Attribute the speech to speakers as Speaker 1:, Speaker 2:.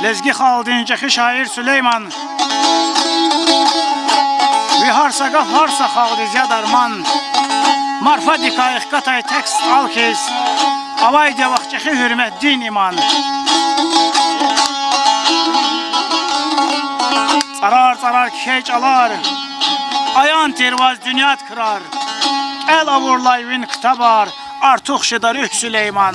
Speaker 1: Xaldincəxi şair Süleyman. Viharsa qaf harsa xaldi darman Marfa dikayıq qatay tekst alkes Avay devaqçəxi hürmət din iman. Çarar çarar kişey çalar Ayan tervaz dünyat kırar. El avurlayvin kıtabar Artıq şıdarı Süleyman